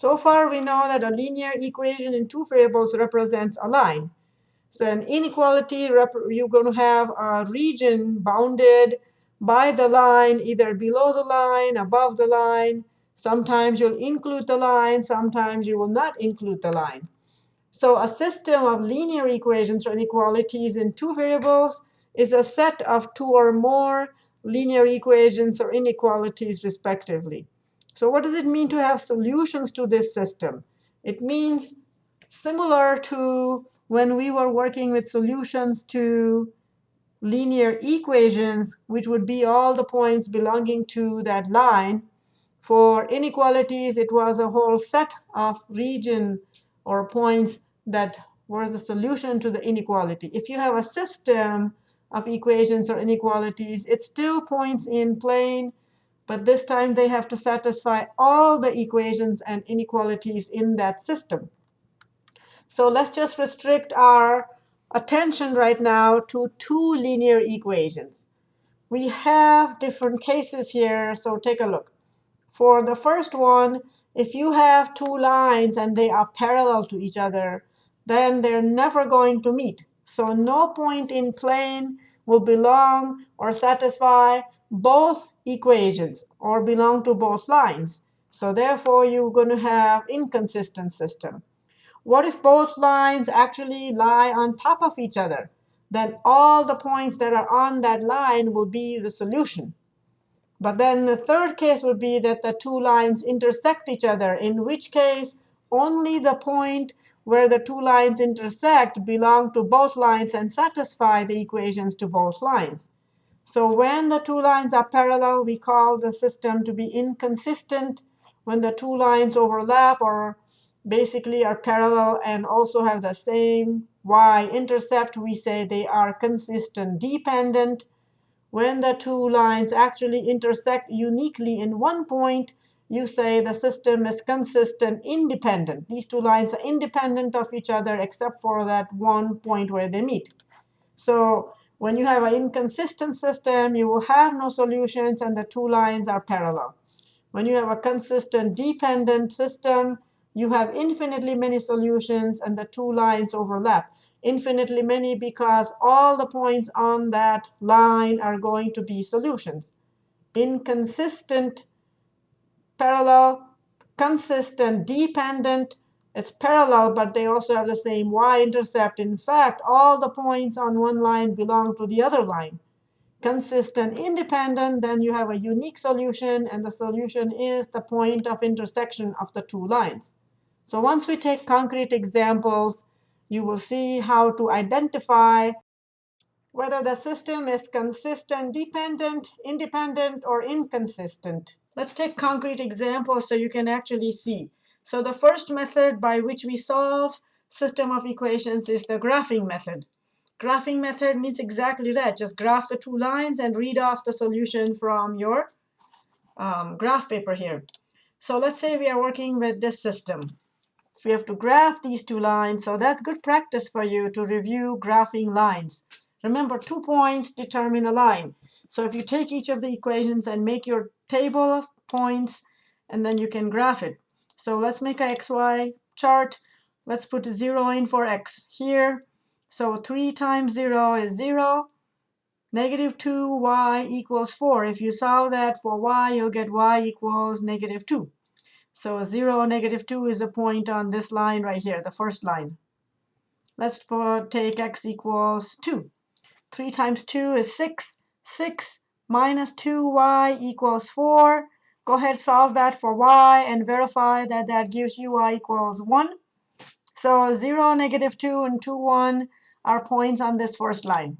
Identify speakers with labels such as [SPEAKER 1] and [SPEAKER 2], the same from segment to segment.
[SPEAKER 1] So far, we know that a linear equation in two variables represents a line. So an inequality, you're going to have a region bounded by the line, either below the line, above the line. Sometimes you'll include the line. Sometimes you will not include the line. So a system of linear equations or inequalities in two variables is a set of two or more linear equations or inequalities, respectively. So what does it mean to have solutions to this system? It means similar to when we were working with solutions to linear equations, which would be all the points belonging to that line. For inequalities, it was a whole set of region or points that were the solution to the inequality. If you have a system of equations or inequalities, it still points in plane. But this time, they have to satisfy all the equations and inequalities in that system. So let's just restrict our attention right now to two linear equations. We have different cases here, so take a look. For the first one, if you have two lines and they are parallel to each other, then they're never going to meet. So no point in plane will belong or satisfy both equations or belong to both lines. So therefore, you're going to have inconsistent system. What if both lines actually lie on top of each other? Then all the points that are on that line will be the solution. But then the third case would be that the two lines intersect each other, in which case only the point where the two lines intersect belong to both lines and satisfy the equations to both lines. So when the two lines are parallel, we call the system to be inconsistent. When the two lines overlap or basically are parallel and also have the same y-intercept, we say they are consistent dependent. When the two lines actually intersect uniquely in one point, you say the system is consistent independent. These two lines are independent of each other except for that one point where they meet. So when you have an inconsistent system, you will have no solutions, and the two lines are parallel. When you have a consistent dependent system, you have infinitely many solutions, and the two lines overlap. Infinitely many because all the points on that line are going to be solutions. Inconsistent, parallel, consistent, dependent. It's parallel, but they also have the same y-intercept. In fact, all the points on one line belong to the other line. Consistent, independent, then you have a unique solution. And the solution is the point of intersection of the two lines. So once we take concrete examples, you will see how to identify whether the system is consistent, dependent, independent, or inconsistent. Let's take concrete examples so you can actually see. So the first method by which we solve system of equations is the graphing method. Graphing method means exactly that. Just graph the two lines and read off the solution from your um, graph paper here. So let's say we are working with this system we have to graph these two lines. So that's good practice for you to review graphing lines. Remember, two points determine a line. So if you take each of the equations and make your table of points, and then you can graph it. So let's make a xy chart. Let's put 0 in for x here. So 3 times 0 is 0. Negative 2y equals 4. If you solve that for y, you'll get y equals negative 2. So 0, negative 2 is a point on this line right here, the first line. Let's take x equals 2. 3 times 2 is 6. 6 minus 2y equals 4. Go ahead, solve that for y, and verify that that gives you y equals 1. So 0, negative 2, and 2, 1 are points on this first line.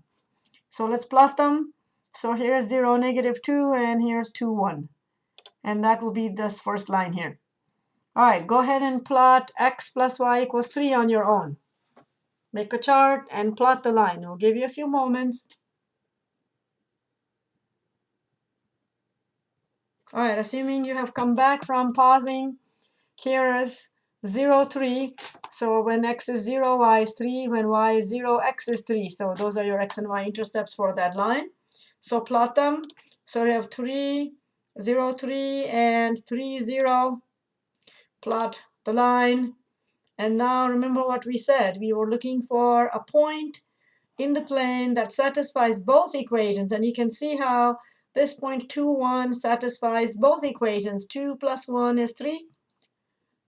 [SPEAKER 1] So let's plot them. So here's 0, negative 2, and here's 2, 1. And that will be this first line here. All right, go ahead and plot x plus y equals 3 on your own. Make a chart and plot the line. It'll give you a few moments. All right, assuming you have come back from pausing, here is 0, 3. So when x is 0, y is 3. When y is 0, x is 3. So those are your x and y intercepts for that line. So plot them. So we have 3, 0, 3, and 3, 0 plot the line. And now remember what we said. We were looking for a point in the plane that satisfies both equations. And you can see how this point 2, 1 satisfies both equations. 2 plus 1 is 3.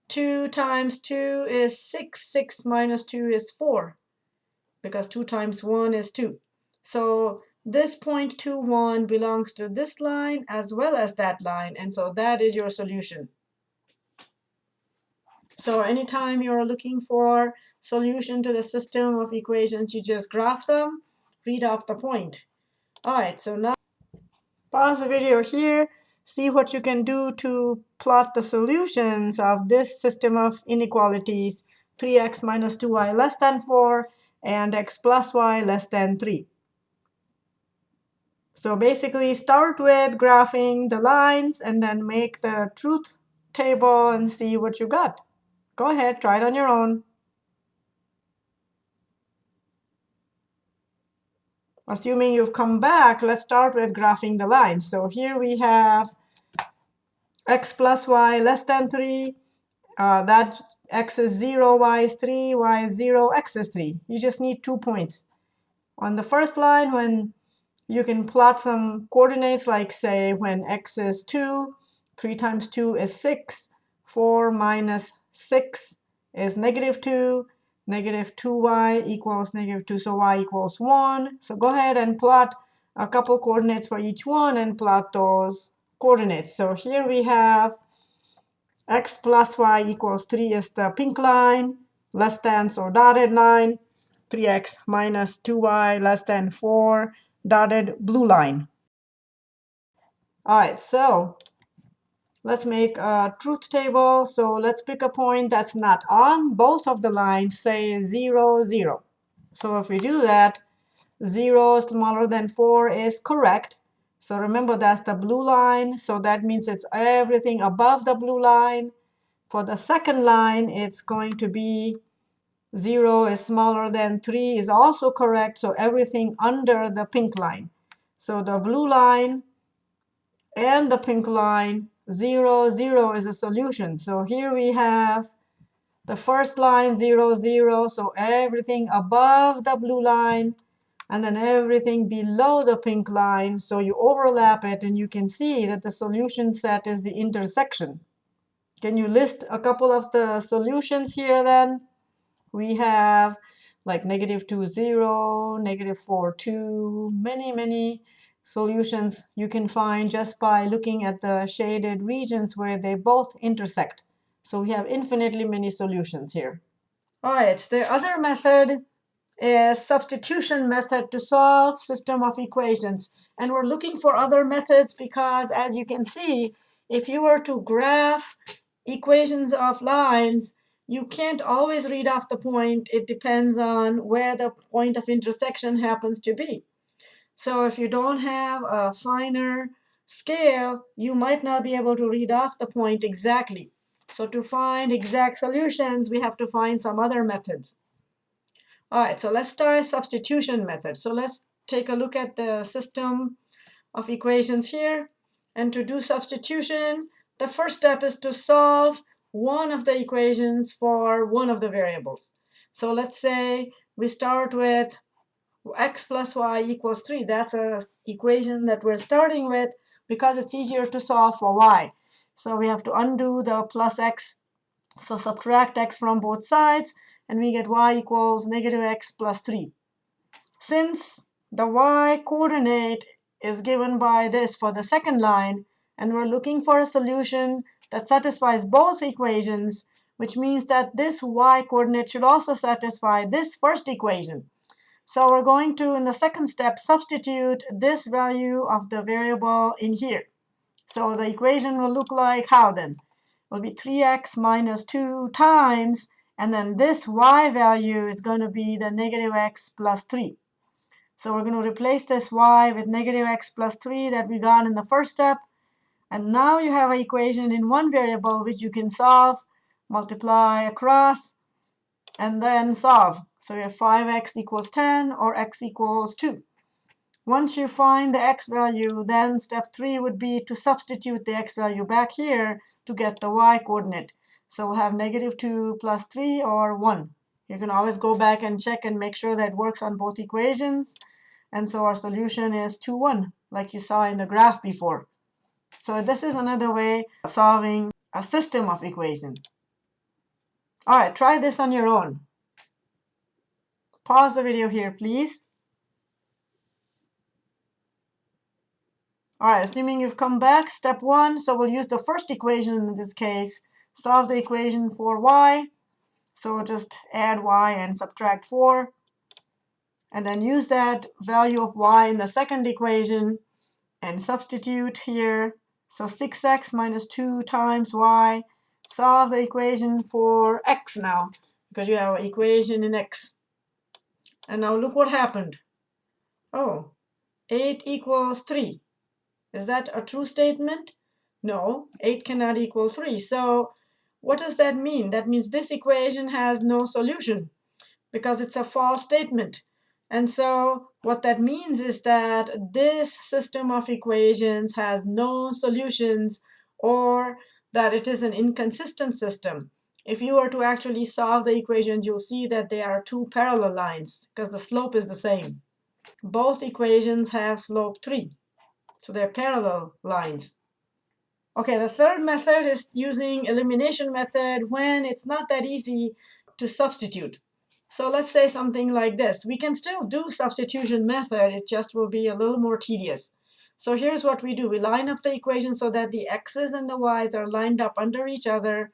[SPEAKER 1] 2 times 2 is 6. 6 minus 2 is 4 because 2 times 1 is 2. So this point 2, 1 belongs to this line as well as that line. And so that is your solution. So anytime you're looking for solution to the system of equations, you just graph them, read off the point. All right, so now pause the video here, see what you can do to plot the solutions of this system of inequalities, 3x minus 2y less than 4 and x plus y less than 3. So basically start with graphing the lines and then make the truth table and see what you got. Go ahead, try it on your own. Assuming you've come back, let's start with graphing the lines. So here we have x plus y less than 3. Uh, that x is 0, y is 3, y is 0, x is 3. You just need two points. On the first line, when you can plot some coordinates, like say when x is 2, 3 times 2 is 6, 4 minus 6 is negative 2. Negative 2y equals negative 2, so y equals 1. So go ahead and plot a couple coordinates for each one and plot those coordinates. So here we have x plus y equals 3 is the pink line, less than, so dotted line. 3x minus 2y less than 4, dotted blue line. All right, so Let's make a truth table. So let's pick a point that's not on both of the lines, say 0, 0. So if we do that, 0 smaller than 4 is correct. So remember, that's the blue line. So that means it's everything above the blue line. For the second line, it's going to be 0 is smaller than 3 is also correct. So everything under the pink line. So the blue line and the pink line 0, 0 is a solution. So here we have the first line, 0, 0. So everything above the blue line, and then everything below the pink line. So you overlap it, and you can see that the solution set is the intersection. Can you list a couple of the solutions here then? We have like negative 2, 0, negative 4, 2, many, many solutions you can find just by looking at the shaded regions where they both intersect. So we have infinitely many solutions here. All right, the other method is substitution method to solve system of equations. And we're looking for other methods because, as you can see, if you were to graph equations of lines, you can't always read off the point. It depends on where the point of intersection happens to be. So if you don't have a finer scale, you might not be able to read off the point exactly. So to find exact solutions, we have to find some other methods. All right, so let's start substitution method. So let's take a look at the system of equations here. And to do substitution, the first step is to solve one of the equations for one of the variables. So let's say we start with x plus y equals 3. That's an equation that we're starting with because it's easier to solve for y. So we have to undo the plus x. So subtract x from both sides, and we get y equals negative x plus 3. Since the y coordinate is given by this for the second line, and we're looking for a solution that satisfies both equations, which means that this y coordinate should also satisfy this first equation. So we're going to, in the second step, substitute this value of the variable in here. So the equation will look like how then? It will be 3x minus 2 times, and then this y value is going to be the negative x plus 3. So we're going to replace this y with negative x plus 3 that we got in the first step. And now you have an equation in one variable which you can solve, multiply across, and then solve. So we have 5x equals 10 or x equals 2. Once you find the x value, then step three would be to substitute the x value back here to get the y coordinate. So we'll have negative 2 plus 3 or 1. You can always go back and check and make sure that it works on both equations. And so our solution is 2, 1, like you saw in the graph before. So this is another way of solving a system of equations. All right, try this on your own. Pause the video here, please. All right, assuming you've come back, step one, so we'll use the first equation in this case, solve the equation for y. So just add y and subtract 4. And then use that value of y in the second equation and substitute here. So 6x minus 2 times y. Solve the equation for x now, because you have an equation in x. And now look what happened. Oh, 8 equals 3. Is that a true statement? No, 8 cannot equal 3. So what does that mean? That means this equation has no solution because it's a false statement. And so what that means is that this system of equations has no solutions or that it is an inconsistent system. If you were to actually solve the equations, you'll see that they are two parallel lines because the slope is the same. Both equations have slope 3. So they're parallel lines. Okay, the third method is using elimination method when it's not that easy to substitute. So let's say something like this. We can still do substitution method, it just will be a little more tedious. So here's what we do. We line up the equation so that the x's and the y's are lined up under each other.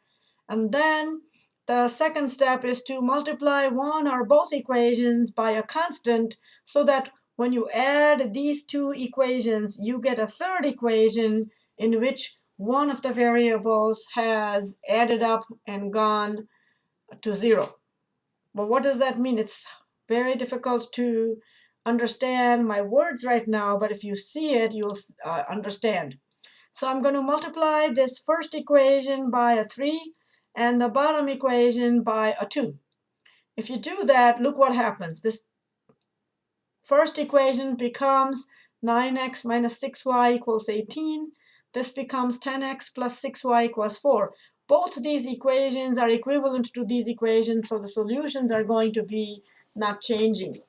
[SPEAKER 1] And then the second step is to multiply one or both equations by a constant so that when you add these two equations, you get a third equation in which one of the variables has added up and gone to zero. But what does that mean? It's very difficult to understand my words right now, but if you see it, you'll uh, understand. So I'm going to multiply this first equation by a 3 and the bottom equation by a 2. If you do that, look what happens. This First equation becomes 9x minus 6y equals 18. This becomes 10x plus 6y equals 4. Both these equations are equivalent to these equations, so the solutions are going to be not changing.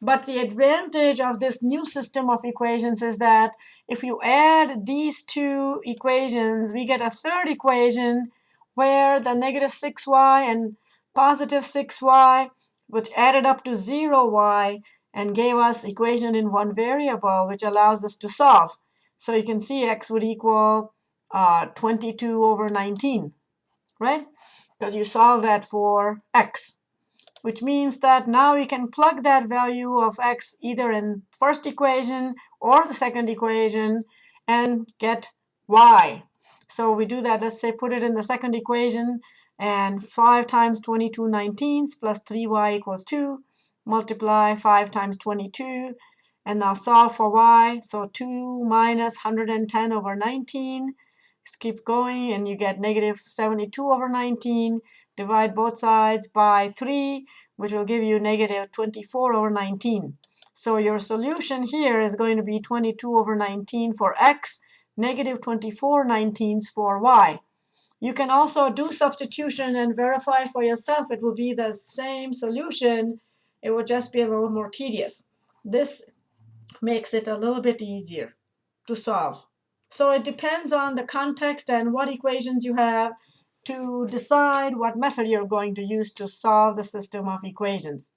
[SPEAKER 1] But the advantage of this new system of equations is that if you add these two equations, we get a third equation where the negative 6y and positive 6y, which added up to 0y, and gave us equation in one variable, which allows us to solve. So you can see x would equal uh, 22 over 19, right? Because you solve that for x, which means that now we can plug that value of x either in first equation or the second equation and get y. So we do that, let's say put it in the second equation, and 5 times 22 19s plus 3y equals 2 multiply 5 times 22, and now solve for y. So 2 minus 110 over 19. Just keep going, and you get negative 72 over 19. Divide both sides by 3, which will give you negative 24 over 19. So your solution here is going to be 22 over 19 for x, negative 24 19s for y. You can also do substitution and verify for yourself. It will be the same solution it will just be a little more tedious. This makes it a little bit easier to solve. So it depends on the context and what equations you have to decide what method you're going to use to solve the system of equations.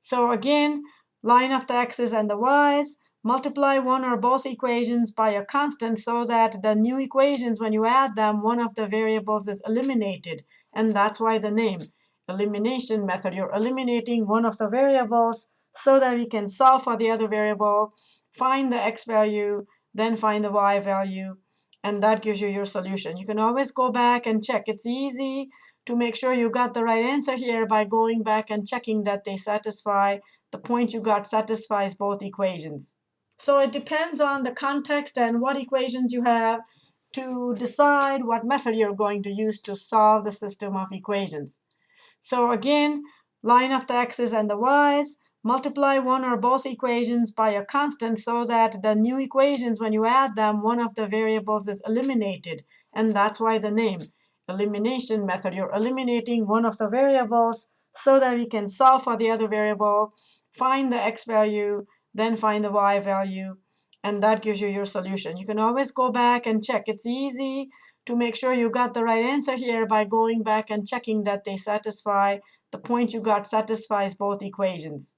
[SPEAKER 1] So again, line up the x's and the y's, multiply one or both equations by a constant so that the new equations, when you add them, one of the variables is eliminated. And that's why the name elimination method. You're eliminating one of the variables so that we can solve for the other variable, find the x value, then find the y value, and that gives you your solution. You can always go back and check. It's easy to make sure you got the right answer here by going back and checking that they satisfy, the point you got satisfies both equations. So it depends on the context and what equations you have to decide what method you're going to use to solve the system of equations. So again, line up the x's and the y's, multiply one or both equations by a constant so that the new equations, when you add them, one of the variables is eliminated. And that's why the name, elimination method. You're eliminating one of the variables so that we can solve for the other variable, find the x value, then find the y value, and that gives you your solution. You can always go back and check. It's easy to make sure you got the right answer here by going back and checking that they satisfy, the point you got satisfies both equations.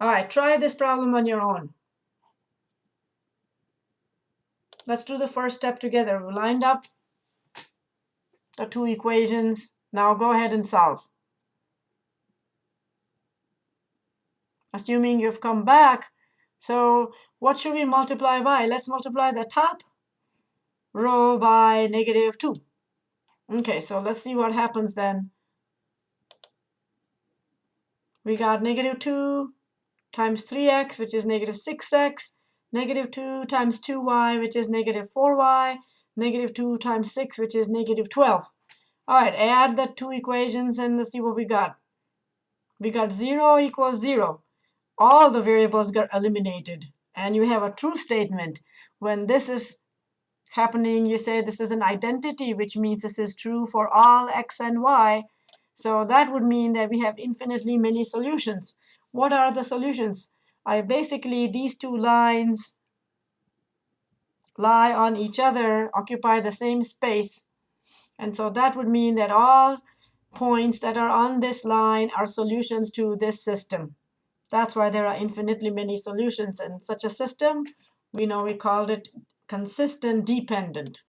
[SPEAKER 1] All right, try this problem on your own. Let's do the first step together. We lined up the two equations. Now go ahead and solve. Assuming you've come back, so what should we multiply by? Let's multiply the top row by negative 2. Okay, so let's see what happens then. We got negative 2 times 3x, which is negative 6x, negative 2 times 2y, which is negative 4y, negative 2 times 6, which is negative 12. All right, add the two equations and let's see what we got. We got 0 equals 0. All the variables got eliminated. And you have a true statement. When this is happening, you say this is an identity, which means this is true for all x and y. So that would mean that we have infinitely many solutions. What are the solutions? I basically, these two lines lie on each other, occupy the same space. And so that would mean that all points that are on this line are solutions to this system. That's why there are infinitely many solutions in such a system. We know we called it consistent dependent.